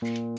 Música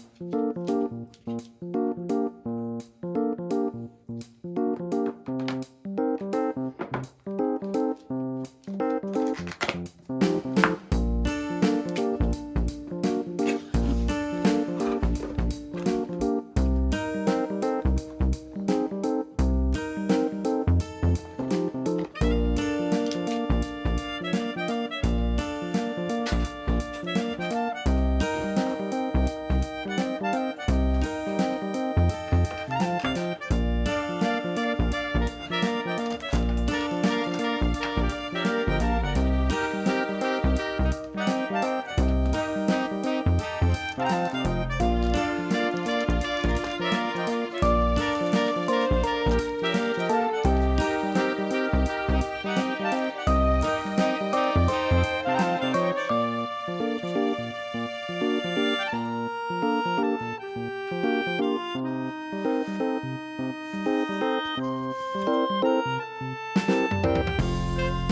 Thank you.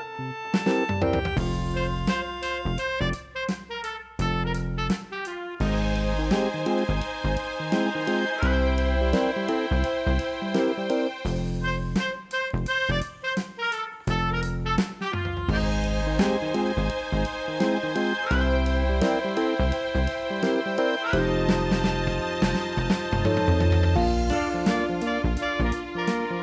Música